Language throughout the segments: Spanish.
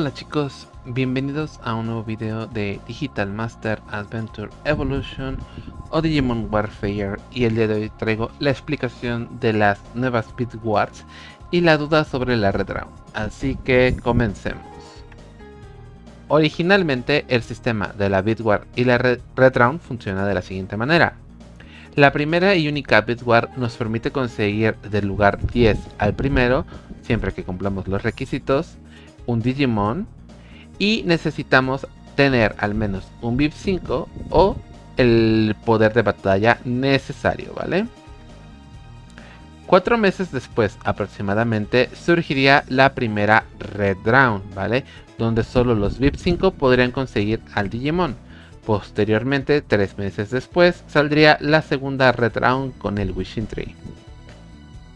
Hola chicos, bienvenidos a un nuevo video de Digital Master Adventure Evolution o Digimon Warfare y el día de hoy traigo la explicación de las nuevas Speed Wars y la duda sobre la Red Round, así que comencemos. Originalmente el sistema de la Bitwar y la Red Round funciona de la siguiente manera. La primera y única Bitwar nos permite conseguir del lugar 10 al primero, siempre que cumplamos los requisitos, un Digimon y necesitamos tener al menos un VIP 5 o el poder de batalla necesario, ¿vale? Cuatro meses después aproximadamente surgiría la primera Red Round, ¿vale? Donde solo los VIP 5 podrían conseguir al Digimon. Posteriormente, tres meses después, saldría la segunda Red Round con el Wishing Tree.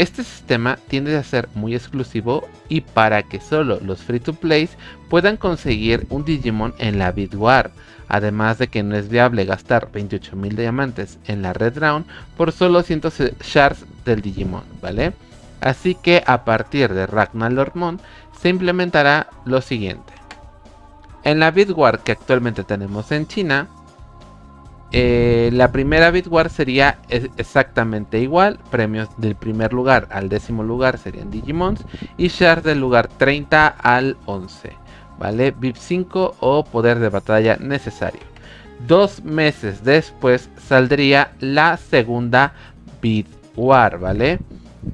Este sistema tiende a ser muy exclusivo y para que solo los free to plays puedan conseguir un Digimon en la Bitwar, además de que no es viable gastar 28.000 diamantes en la Red Round por solo 100 shards del Digimon, ¿vale? Así que a partir de Ragnar Lordmon se implementará lo siguiente. En la Bitwar que actualmente tenemos en China, eh, la primera Bitwar sería exactamente igual, premios del primer lugar al décimo lugar serían Digimons y shares del lugar 30 al 11, ¿vale? VIP 5 o poder de batalla necesario. Dos meses después saldría la segunda Bitwar, ¿vale?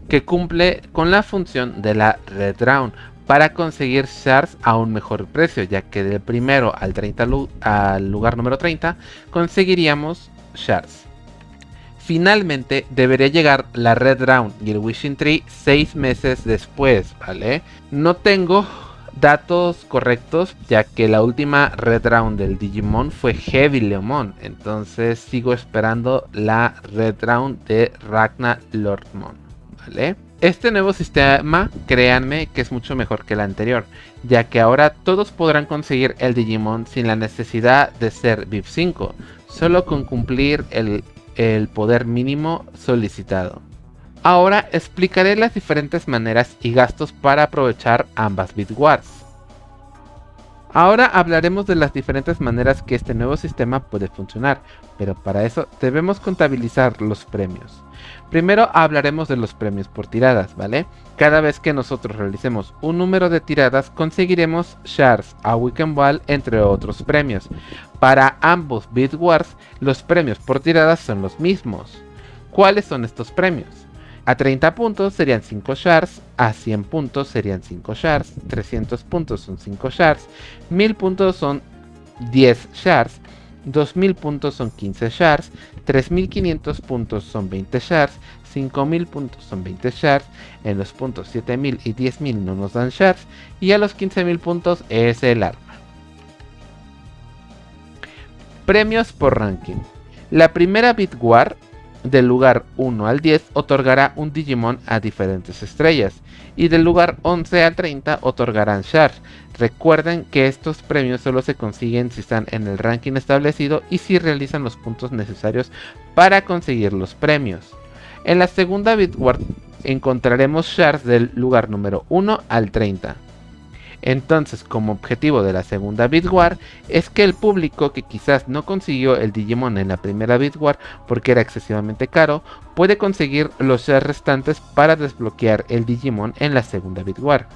Que cumple con la función de la Red Round para conseguir shards a un mejor precio, ya que del primero al, 30 al lugar número 30 conseguiríamos shards. Finalmente debería llegar la Red Round y el Wishing Tree 6 meses después, ¿vale? No tengo datos correctos, ya que la última Red Round del Digimon fue Heavy Leomon, entonces sigo esperando la Red Round de Ragnar Lordmon, ¿vale? Este nuevo sistema, créanme que es mucho mejor que el anterior, ya que ahora todos podrán conseguir el Digimon sin la necesidad de ser VIP 5, solo con cumplir el, poder mínimo solicitado. Ahora explicaré las diferentes maneras y gastos para aprovechar ambas Bitwars. Ahora hablaremos de las diferentes maneras que este nuevo sistema puede funcionar, pero para eso debemos contabilizar los premios. Primero hablaremos de los premios por tiradas, ¿vale? Cada vez que nosotros realicemos un número de tiradas conseguiremos shards, a Weekend Ball, entre otros premios. Para ambos Beat Wars, los premios por tiradas son los mismos. ¿Cuáles son estos premios? A 30 puntos serían 5 shards, a 100 puntos serían 5 shards, 300 puntos son 5 shards, 1000 puntos son 10 shards, 2000 puntos son 15 shards, 3500 puntos son 20 shards, 5000 puntos son 20 shards, en los puntos 7000 y 10000 no nos dan shards, y a los 15000 puntos es el arma. Premios por ranking. La primera Bitwar del lugar 1 al 10 otorgará un Digimon a diferentes estrellas y del lugar 11 al 30 otorgarán shards. Recuerden que estos premios solo se consiguen si están en el ranking establecido y si realizan los puntos necesarios para conseguir los premios. En la segunda Bitward encontraremos shards del lugar número 1 al 30. Entonces, como objetivo de la segunda Bitwar es que el público que quizás no consiguió el Digimon en la primera Bitwar porque era excesivamente caro, puede conseguir los shares restantes para desbloquear el Digimon en la segunda Bitwar.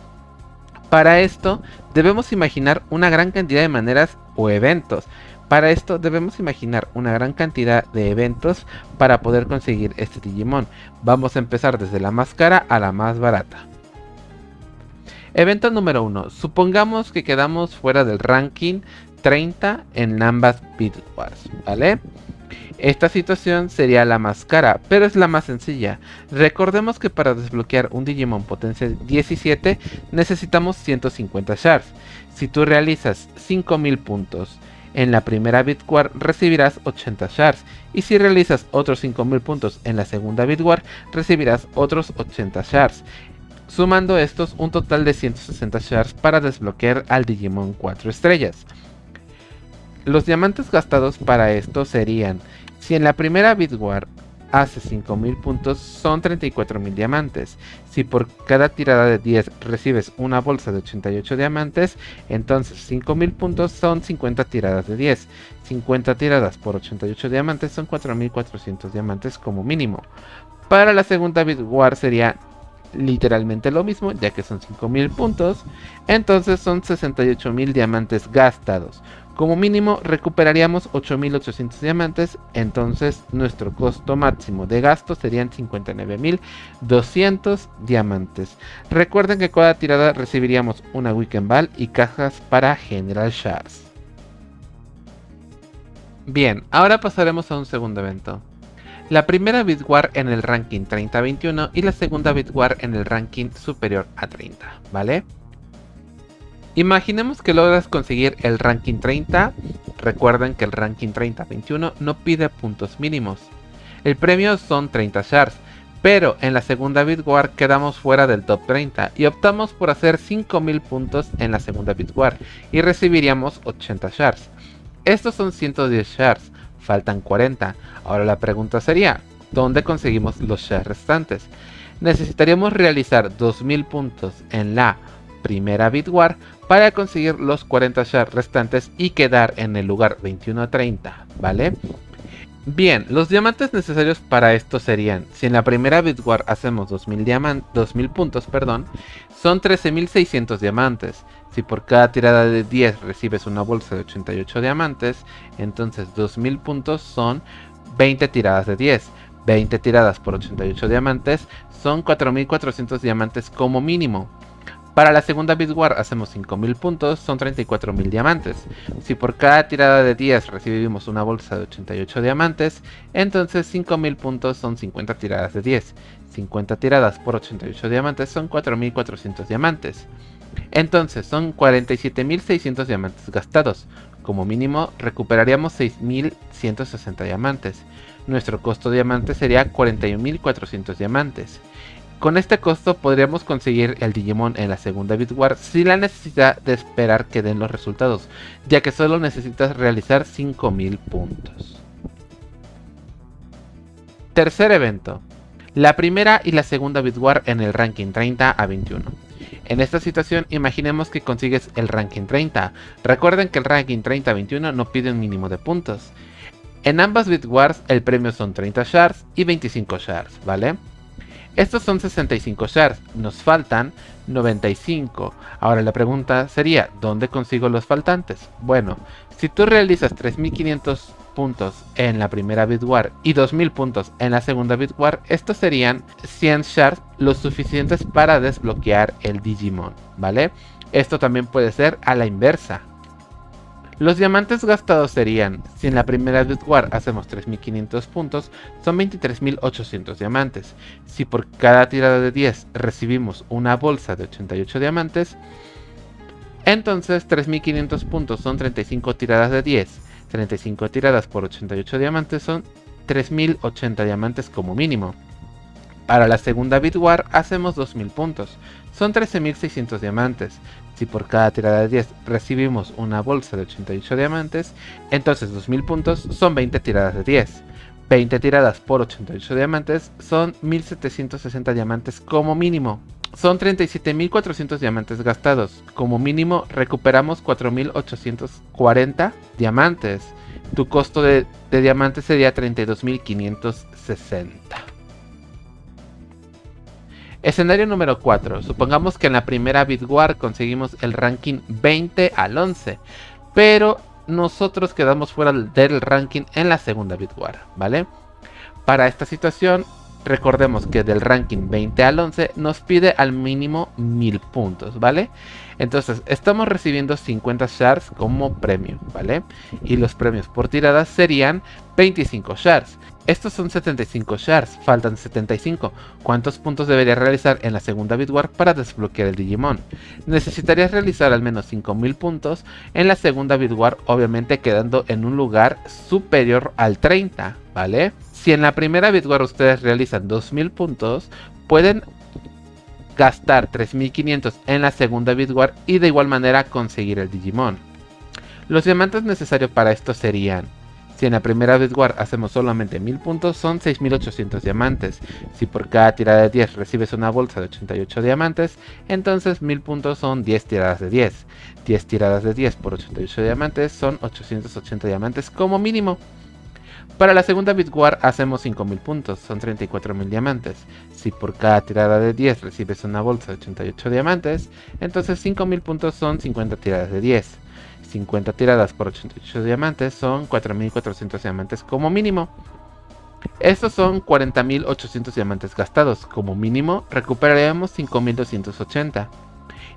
Para esto, debemos imaginar una gran cantidad de maneras o eventos. Para esto debemos imaginar una gran cantidad de eventos para poder conseguir este Digimon. Vamos a empezar desde la más cara a la más barata. Evento número 1. Supongamos que quedamos fuera del ranking 30 en ambas Wars, ¿vale? Esta situación sería la más cara, pero es la más sencilla. Recordemos que para desbloquear un Digimon potencia 17 necesitamos 150 shards. Si tú realizas 5000 puntos en la primera Bitwar recibirás 80 shards y si realizas otros 5000 puntos en la segunda Bitwar recibirás otros 80 shards sumando estos un total de 160 shards para desbloquear al Digimon 4 estrellas. Los diamantes gastados para esto serían, si en la primera Bitwar hace 5000 puntos son 34.000 diamantes. Si por cada tirada de 10 recibes una bolsa de 88 diamantes, entonces 5000 puntos son 50 tiradas de 10. 50 tiradas por 88 diamantes son 4400 diamantes como mínimo. Para la segunda Bitwar sería literalmente lo mismo, ya que son 5000 puntos, entonces son 68.000 diamantes gastados. Como mínimo recuperaríamos 8.800 diamantes, entonces nuestro costo máximo de gasto serían 59.200 diamantes. Recuerden que cada tirada recibiríamos una Weekend Ball y cajas para General Shards. Bien, ahora pasaremos a un segundo evento. La primera Bitwar en el ranking 30-21 y la segunda Bitwar en el ranking superior a 30, ¿vale? Imaginemos que logras conseguir el ranking 30, recuerden que el ranking 30-21 no pide puntos mínimos. El premio son 30 shards, pero en la segunda Bitwar quedamos fuera del top 30 y optamos por hacer 5000 puntos en la segunda Bitwar y recibiríamos 80 shards. Estos son 110 shards, faltan 40. Ahora la pregunta sería, ¿dónde conseguimos los shards restantes? Necesitaríamos realizar 2000 puntos en la primera Bitwar para conseguir los 40 shards restantes y quedar en el lugar 21-30, ¿vale? Bien, los diamantes necesarios para esto serían, si en la primera Bitwar hacemos 2000, 2000 puntos, perdón, son 13.600 diamantes. Si por cada tirada de 10 recibes una bolsa de 88 diamantes, entonces 2000 puntos son 20 tiradas de 10. 20 tiradas por 88 diamantes son 4400 diamantes como mínimo. Para la segunda Bitwar hacemos 5000 puntos, son 34.000 diamantes. Si por cada tirada de 10 recibimos una bolsa de 88 diamantes, entonces 5000 puntos son 50 tiradas de 10. 50 tiradas por 88 diamantes son 4400 diamantes. Entonces son 47.600 diamantes gastados. Como mínimo recuperaríamos 6.160 diamantes. Nuestro costo diamante sería 41.400 diamantes. Con este costo podríamos conseguir el Digimon en la segunda Bitwar sin la necesidad de esperar que den los resultados, ya que solo necesitas realizar 5000 puntos. Tercer evento. La primera y la segunda Bitwar en el ranking 30 a 21. En esta situación imaginemos que consigues el ranking 30. Recuerden que el ranking 30 a 21 no pide un mínimo de puntos. En ambas Bitwars el premio son 30 shards y 25 shards, ¿vale? Estos son 65 shards, nos faltan 95. Ahora la pregunta sería, ¿dónde consigo los faltantes? Bueno, si tú realizas 3500 puntos en la primera Bitwar y 2000 puntos en la segunda Bitwar, estos serían 100 shards los suficientes para desbloquear el Digimon, ¿vale? Esto también puede ser a la inversa. Los diamantes gastados serían, si en la primera War hacemos 3500 puntos, son 23.800 diamantes. Si por cada tirada de 10 recibimos una bolsa de 88 diamantes, entonces 3500 puntos son 35 tiradas de 10. 35 tiradas por 88 diamantes son 3080 diamantes como mínimo. Para la segunda Bitwar hacemos 2000 puntos, son 13600 diamantes. Si por cada tirada de 10 recibimos una bolsa de 88 diamantes, entonces 2000 puntos son 20 tiradas de 10. 20 tiradas por 88 diamantes son 1760 diamantes como mínimo. Son 37.400 diamantes gastados. Como mínimo recuperamos 4.840 diamantes. Tu costo de, de diamantes sería 32.560. Escenario número 4. Supongamos que en la primera Bitwar conseguimos el ranking 20 al 11. Pero nosotros quedamos fuera del ranking en la segunda Bitwar, ¿vale? Para esta situación, recordemos que del ranking 20 al 11 nos pide al mínimo 1000 puntos, ¿vale? Entonces, estamos recibiendo 50 shards como premio, ¿vale? Y los premios por tirada serían 25 shards. Estos son 75 shards, faltan 75. ¿Cuántos puntos debería realizar en la segunda Bitwar para desbloquear el Digimon? Necesitarías realizar al menos 5000 puntos en la segunda Bitwar, obviamente quedando en un lugar superior al 30, ¿vale? Si en la primera Bitwar ustedes realizan 2000 puntos, pueden gastar 3500 en la segunda Bitwar y de igual manera conseguir el Digimon. Los diamantes necesarios para esto serían Si en la primera Bitwar hacemos solamente 1000 puntos, son 6800 diamantes. Si por cada tirada de 10 recibes una bolsa de 88 diamantes, entonces 1000 puntos son 10 tiradas de 10. 10 tiradas de 10 por 88 diamantes son 880 diamantes como mínimo. Para la segunda Bitwar hacemos 5000 puntos, son 34000 diamantes. Si por cada tirada de 10 recibes una bolsa de 88 diamantes, entonces 5000 puntos son 50 tiradas de 10. 50 tiradas por 88 diamantes son 4400 diamantes como mínimo. Estos son 40.800 diamantes gastados. Como mínimo recuperaríamos 5.280.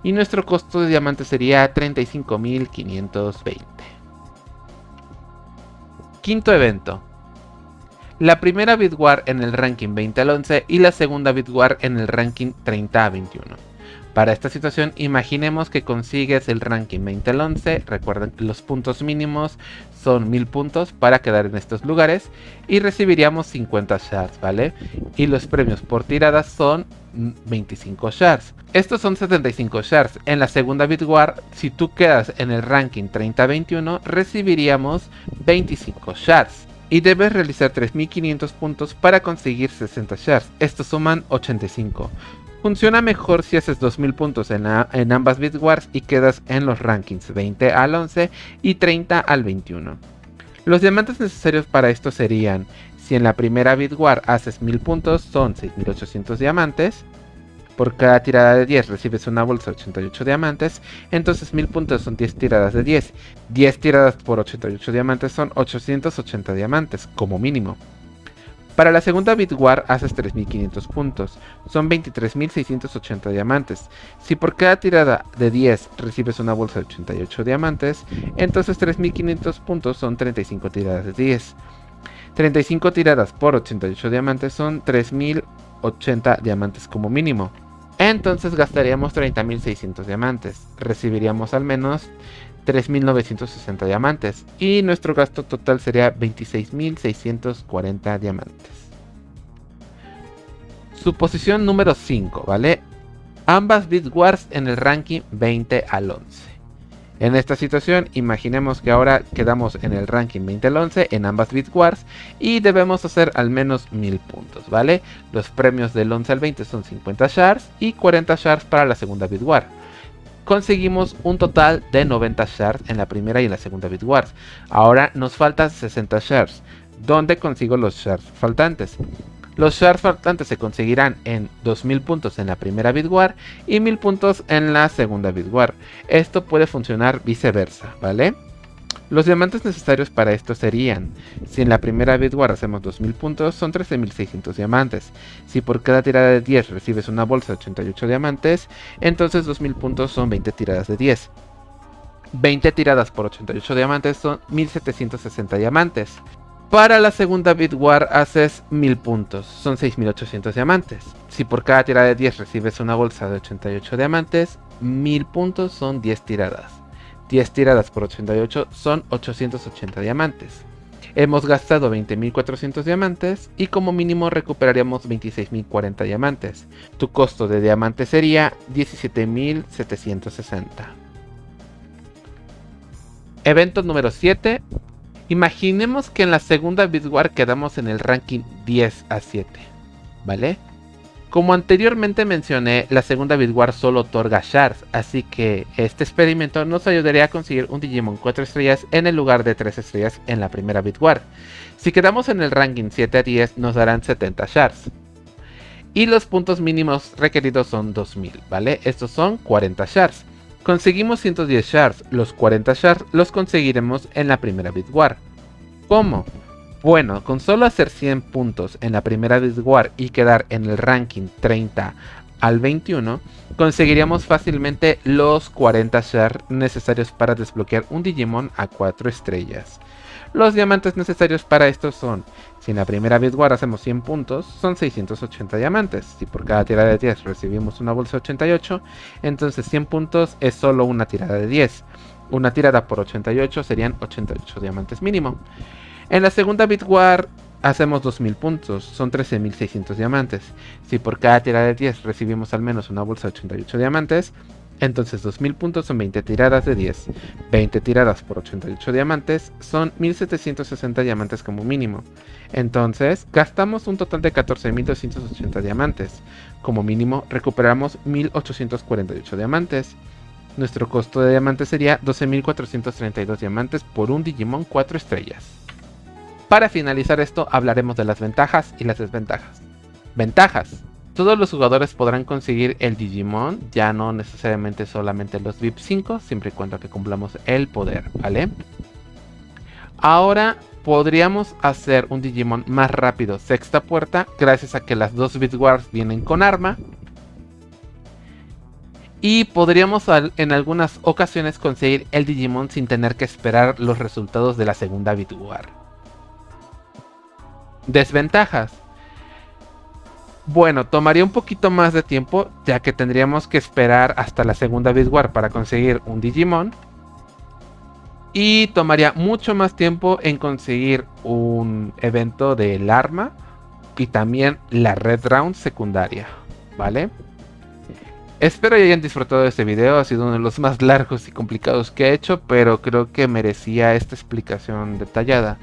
Y nuestro costo de diamantes sería 35.520. Quinto evento. La primera Bitwar en el ranking 20 al 11 y la segunda Bitwar en el ranking 30 a 21. Para esta situación, imaginemos que consigues el ranking 20 al 11. Recuerden que los puntos mínimos son 1000 puntos para quedar en estos lugares y recibiríamos 50 shards, ¿vale? Y los premios por tiradas son 25 shards. Estos son 75 shards. En la segunda Bitwar, si tú quedas en el ranking 30-21, recibiríamos 25 shards. Y debes realizar 3500 puntos para conseguir 60 shards. Estos suman 85. Funciona mejor si haces 2000 puntos en, en ambas Bitwars y quedas en los rankings 20 al 11 y 30 al 21. Los diamantes necesarios para esto serían, si en la primera Bitwar haces 1000 puntos son 6800 diamantes, por cada tirada de 10 recibes una bolsa de 88 diamantes, entonces 1000 puntos son 10 tiradas de 10. 10 tiradas por 88 diamantes son 880 diamantes, como mínimo. Para la segunda Bitwar haces 3500 puntos, son 23.680 diamantes. Si por cada tirada de 10 recibes una bolsa de 88 diamantes, entonces 3500 puntos son 35 tiradas de 10. 35 tiradas por 88 diamantes son 3080 diamantes como mínimo. Entonces gastaríamos 30.600 diamantes. Recibiríamos al menos 3.960 diamantes. Y nuestro gasto total sería 26.640 diamantes. Su posición número 5, ¿vale? Ambas Bitwars en el ranking 20 al 11. En esta situación, imaginemos que ahora quedamos en el ranking 20 al 11 en ambas Bitwars y debemos hacer al menos 1000 puntos, ¿vale? Los premios del 11 al 20 son 50 shards y 40 shards para la segunda Bitwar. Conseguimos un total de 90 shards en la primera y en la segunda Bitwars. Ahora nos faltan 60 shards. ¿Dónde consigo los shards faltantes? Los shards faltantes se conseguirán en 2000 puntos en la primera Bitwar y 1000 puntos en la segunda Bitwar. Esto puede funcionar viceversa, ¿vale? Los diamantes necesarios para esto serían, si en la primera Bitwar hacemos 2000 puntos, son 13600 diamantes. Si por cada tirada de 10 recibes una bolsa de 88 diamantes, entonces 2000 puntos son 20 tiradas de 10. 20 tiradas por 88 diamantes son 1760 diamantes. Para la segunda Bitwar haces 1000 puntos, son 6800 diamantes. Si por cada tirada de 10 recibes una bolsa de 88 diamantes, 1000 puntos son 10 tiradas. 10 tiradas por 88 son 880 diamantes. Hemos gastado 20.400 diamantes y como mínimo recuperaríamos 26.040 diamantes. Tu costo de diamante sería 17.760. Evento número 7, Imaginemos que en la segunda Bitwar quedamos en el ranking 10 a 7, ¿vale? Como anteriormente mencioné, la segunda Bitwar solo otorga shards, así que este experimento nos ayudaría a conseguir un Digimon 4 estrellas en el lugar de 3 estrellas en la primera Bitwar. Si quedamos en el ranking 7 a 10 nos darán 70 shards. Y los puntos mínimos requeridos son 2000, ¿vale? Estos son 40 shards. Conseguimos 110 shards, los 40 shards los conseguiremos en la primera Bitwar. ¿Cómo? Bueno, con solo hacer 100 puntos en la primera Bitwar y quedar en el ranking 30 al 21, conseguiríamos fácilmente los 40 shards necesarios para desbloquear un Digimon a 4 estrellas. Los diamantes necesarios para esto son, si en la primera Bitwar hacemos 100 puntos, son 680 diamantes. Si por cada tirada de 10 recibimos una bolsa de 88, entonces 100 puntos es solo una tirada de 10. Una tirada por 88 serían 88 diamantes mínimo. En la segunda Bitwar hacemos 2000 puntos, son 13600 diamantes. Si por cada tirada de 10 recibimos al menos una bolsa de 88 diamantes, Entonces 2000 puntos son 20 tiradas de 10. 20 tiradas por 88 diamantes son 1760 diamantes como mínimo. Entonces gastamos un total de 14.280 diamantes. Como mínimo recuperamos 1848 diamantes. Nuestro costo de diamantes sería 12.432 diamantes por un Digimon 4 estrellas. Para finalizar esto hablaremos de las ventajas y las desventajas. Ventajas. Todos los jugadores podrán conseguir el Digimon, ya no necesariamente solamente los VIP 5, siempre y cuando que cumplamos el poder, ¿vale? Ahora podríamos hacer un Digimon más rápido, sexta puerta, gracias a que las dos Wars vienen con arma. Y podríamos en algunas ocasiones conseguir el Digimon sin tener que esperar los resultados de la segunda War. Desventajas. Bueno, tomaría un poquito más de tiempo, ya que tendríamos que esperar hasta la segunda War para conseguir un Digimon. Y tomaría mucho más tiempo en conseguir un evento del arma y también la Red Round secundaria, ¿vale? Espero que hayan disfrutado de este video, ha sido uno de los más largos y complicados que he hecho, pero creo que merecía esta explicación detallada.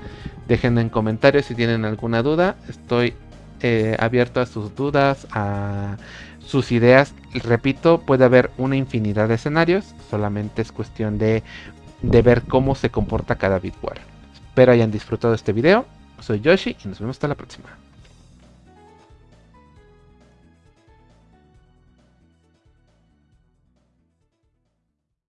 Dejen en comentarios si tienen alguna duda, estoy eh, abierto a sus dudas, a sus ideas. Repito, puede haber una infinidad de escenarios, solamente es cuestión de, de ver cómo se comporta cada Bitware. Espero hayan disfrutado este video. Soy Yoshi y nos vemos hasta la próxima.